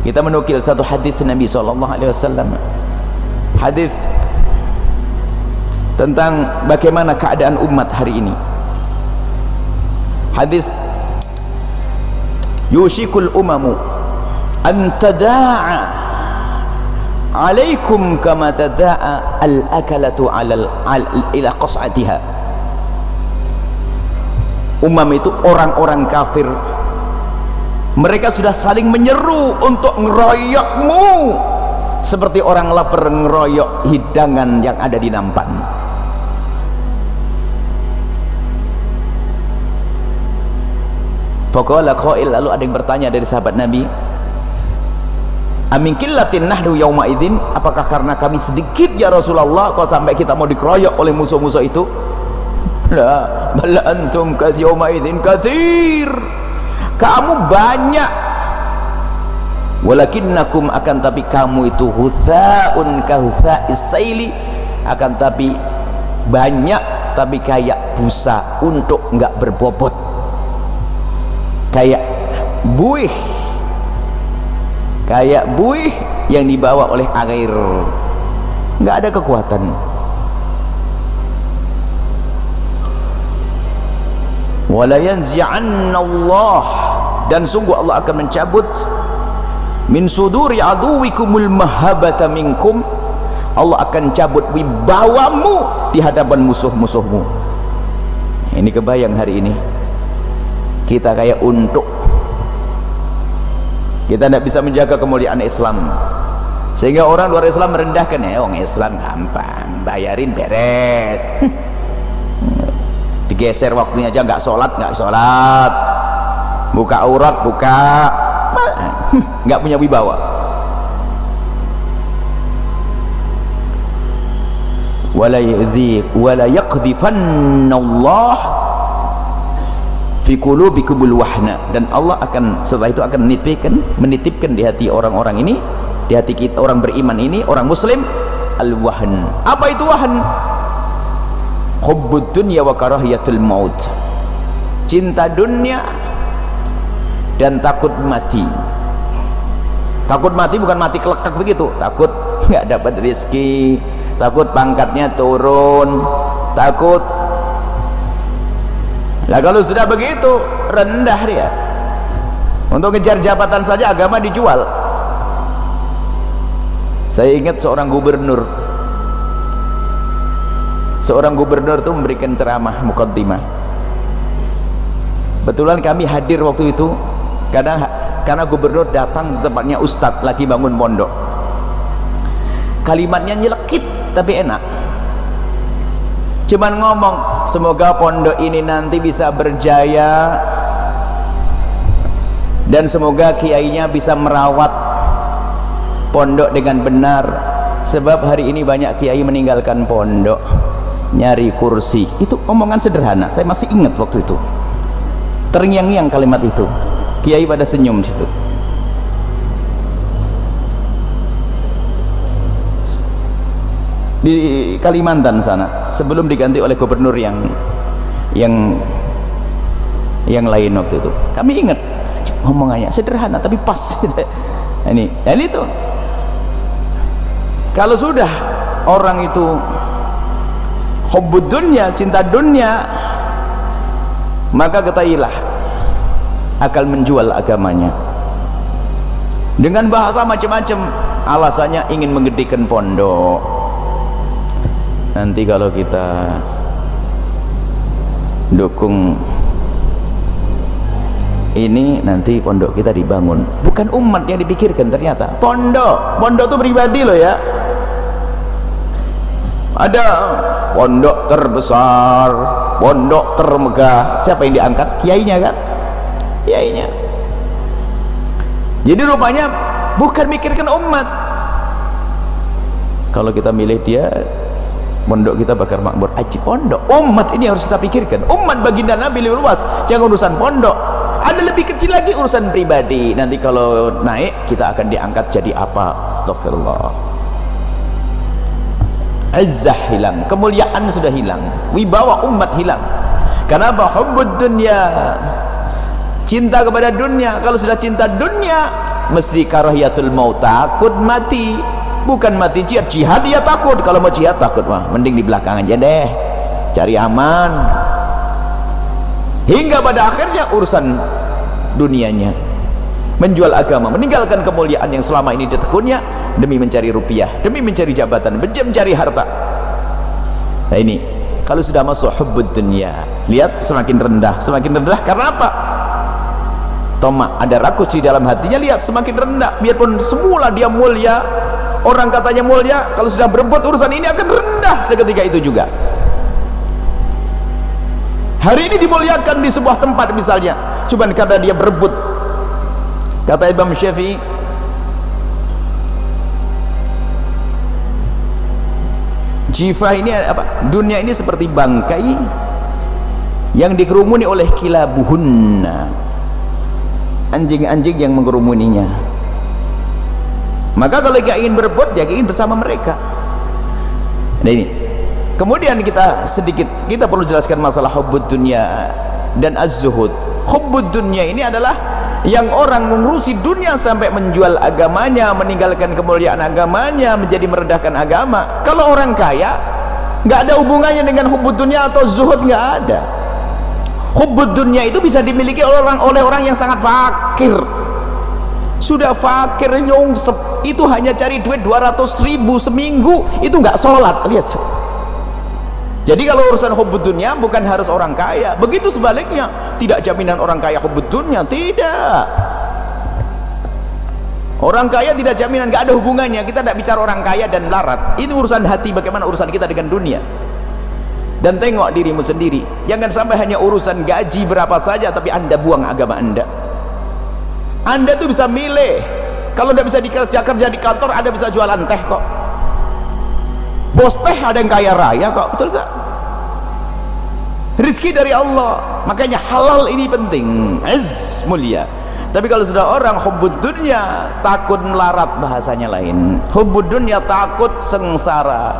kita menukil satu hadis Nabi SAW hadis tentang bagaimana keadaan umat hari ini. Hadis yushikul umamu an tada'a alaikum kama tada'a al-akalatu ala al, ila qas'atiha. Umam itu orang-orang kafir mereka sudah saling menyeru untuk ngeroyokmu. Seperti orang lapar ngeroyok hidangan yang ada di nampan. Faqala qail lalu ada yang bertanya dari sahabat Nabi Amin killatin nahdu yauma idzin? Apakah karena kami sedikit ya Rasulullah kok sampai kita mau dikeroyok oleh musuh-musuh itu? La bal antum katsyauma idzin katsir kamu banyak. Walakinnakum akan tapi kamu itu huthaun kahutha'is saili. Akan tapi banyak tapi kayak busa untuk enggak berbobot. Kayak buih. Kayak buih yang dibawa oleh air. Enggak ada kekuatan. Wala dan sungguh Allah akan mencabut min suduri aduwikumul mahabata minkum Allah akan cabut wibawamu di hadapan musuh-musuhmu. Ini kebayang hari ini. Kita kayak untuk kita tidak bisa menjaga kemuliaan Islam. Sehingga orang luar Islam merendahkan ya orang Islam gampang bayarin beres. Digeser waktunya aja nggak sholat nggak sholat buka aurat buka. Nggak punya wibawa. Wala yadhi wala yaqdhifanna Allah fi qulubikumul wahna. Dan Allah akan setelah itu akan menitipkan menitipkan di hati orang-orang ini di hati kita orang beriman ini orang muslim al-wahn. Apa itu wahn? Hubbud dunya wa karahiyatul maut. Cinta dunia dan takut mati. Takut mati bukan mati kelekak begitu. Takut nggak dapat rezeki. Takut pangkatnya turun. Takut. Lah kalau sudah begitu rendah dia. Untuk ngejar jabatan saja agama dijual. Saya ingat seorang gubernur. Seorang gubernur itu memberikan ceramah mukaddimah. Betulan kami hadir waktu itu kadang karena gubernur datang tempatnya ustadz lagi bangun pondok. Kalimatnya nyelekit tapi enak. Cuman ngomong semoga pondok ini nanti bisa berjaya dan semoga kiainya bisa merawat pondok dengan benar. Sebab hari ini banyak kiai meninggalkan pondok nyari kursi. Itu omongan sederhana saya masih ingat waktu itu. Terngiang-ngiang kalimat itu kiai pada senyum situ. Di Kalimantan sana sebelum diganti oleh gubernur yang yang yang lain waktu itu. Kami ingat omongannya sederhana tapi pas. Ini dan itu kalau sudah orang itu hubbud dunya cinta dunia maka ketahuilah akan menjual agamanya. Dengan bahasa macam-macam alasannya ingin menggedikan pondok. Nanti kalau kita dukung ini nanti pondok kita dibangun. Bukan umat yang dipikirkan ternyata. Pondok. Pondok itu pribadi loh ya. Ada pondok terbesar pondok termegah. Siapa yang diangkat? Kiainya kan kiainya jadi rupanya bukan mikirkan umat. Kalau kita milih dia pondok kita bakar makmur. Aji pondok. Umat ini harus kita pikirkan. Umat baginda Nabi lebih luas. Jangan urusan pondok. Ada lebih kecil lagi urusan pribadi. Nanti kalau naik kita akan diangkat jadi apa? Astagfirullah izzah hilang. Kemuliaan sudah hilang. Wibawa umat hilang. Kenapa hubbud dunya cinta kepada dunia. Kalau sudah cinta dunia mesti karahiyatul maut takut mati. Bukan mati jihad jihad dia takut. Kalau mau jihad takut mah mending di belakang aja deh. Cari aman. Hingga pada akhirnya urusan dunianya. Menjual agama meninggalkan kemuliaan yang selama ini ditekunnya demi mencari rupiah demi mencari jabatan demi mencari harta. Nah ini. Kalau sudah masuk hubbud dunia lihat semakin rendah. Semakin rendah karena apa Toma ada rakus di dalam hatinya. Lihat semakin rendah. Biarpun semula dia mulia orang katanya mulia kalau sudah berebut urusan ini akan rendah seketika itu juga. Hari ini dimuliakan di sebuah tempat misalnya. Cuman karena dia berebut. Kata Imam Syafi'i jifah ini apa? Dunia ini seperti bangkai yang dikerumuni oleh kilabuhunna anjing-anjing yang mengerumuninya. Maka kalau dia ingin berebut dia ingin bersama mereka. Nah ini. Kemudian kita sedikit kita perlu jelaskan masalah hubbud dunia dan az-zuhud. Hubbud dunia ini adalah yang orang mengurusi dunia sampai menjual agamanya meninggalkan kemuliaan agamanya menjadi merendahkan agama. Kalau orang kaya nggak ada hubungannya dengan hubbud dunia atau zuhud nggak ada hubbud dunia itu bisa dimiliki oleh orang oleh orang yang sangat fakir. Sudah fakir nyungsep itu hanya cari duit 200 ribu seminggu itu nggak sholat. Lihat. Jadi kalau urusan hubbud dunia bukan harus orang kaya. Begitu sebaliknya tidak jaminan orang kaya hubbud dunia tidak. Orang kaya tidak jaminan nggak ada hubungannya. Kita tidak bicara orang kaya dan larat. Ini urusan hati bagaimana urusan kita dengan dunia dan tengok dirimu sendiri. Jangan sampai hanya urusan gaji berapa saja tapi anda buang agama anda. Anda tuh bisa milih. Kalau tidak bisa dikerja kerja di kantor anda bisa jualan teh kok. Bos teh ada yang kaya raya kok betul tak? Rizki dari Allah. Makanya halal ini penting. Az mulia tapi kalau sudah orang hubbud dunia takut melarat bahasanya lain. Hubbud dunia takut sengsara.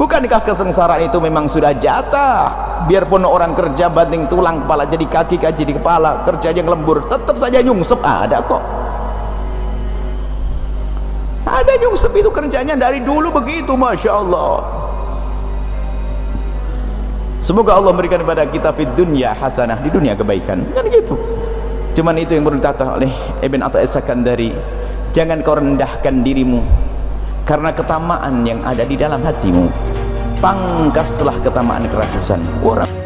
Bukankah kesengsaraan itu memang sudah jatah? Biarpun orang kerja banting tulang kepala jadi kaki kaki jadi kepala kerja yang lembur tetap saja nyungsep. Ada kok. Ada nyungsep itu kerjanya dari dulu begitu Masya Allah. Semoga Allah memberikan kepada kita di dunia hasanah di dunia kebaikan. Kan gitu cuman itu yang perlu ditata oleh Ibn Atta Sakandari jangan kau rendahkan dirimu karena ketamaan yang ada di dalam hatimu. Pangkaslah ketamaan kerakusan orang